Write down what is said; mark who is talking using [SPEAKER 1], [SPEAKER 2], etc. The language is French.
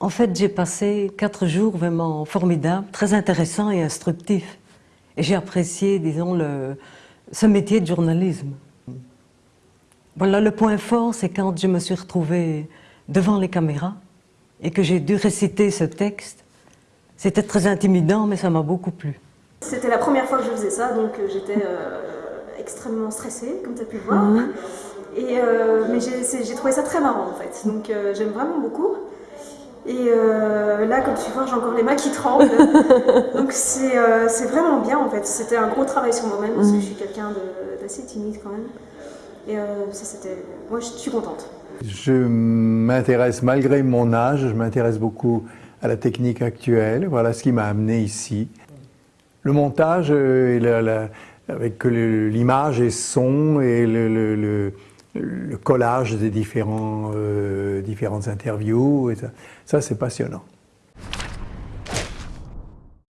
[SPEAKER 1] En fait, j'ai passé quatre jours vraiment formidables, très intéressants et instructifs. Et j'ai apprécié, disons, le, ce métier de journalisme. Voilà, le point fort, c'est quand je me suis retrouvée devant les caméras et que j'ai dû réciter ce texte. C'était très intimidant, mais ça m'a beaucoup plu.
[SPEAKER 2] C'était la première fois que je faisais ça, donc euh, j'étais euh, extrêmement stressée, comme tu as pu le voir.
[SPEAKER 1] Mhm.
[SPEAKER 2] Et, euh, mais j'ai trouvé ça très marrant en fait, donc euh, j'aime vraiment beaucoup. Et euh, là, comme tu vois, j'ai encore les mains qui tremblent. donc c'est euh, c'est vraiment bien en fait. C'était un gros travail sur moi-même parce que je suis quelqu'un d'assez timide quand même. Et euh, ça c'était... Moi je suis contente.
[SPEAKER 3] Je m'intéresse, malgré mon âge, je m'intéresse beaucoup à la technique actuelle. Voilà ce qui m'a amené ici. Le montage, euh, et la- la- avec l'image et son et le, le- le- le collage des différents, euh, différentes interviews, et ça, ça c'est passionnant.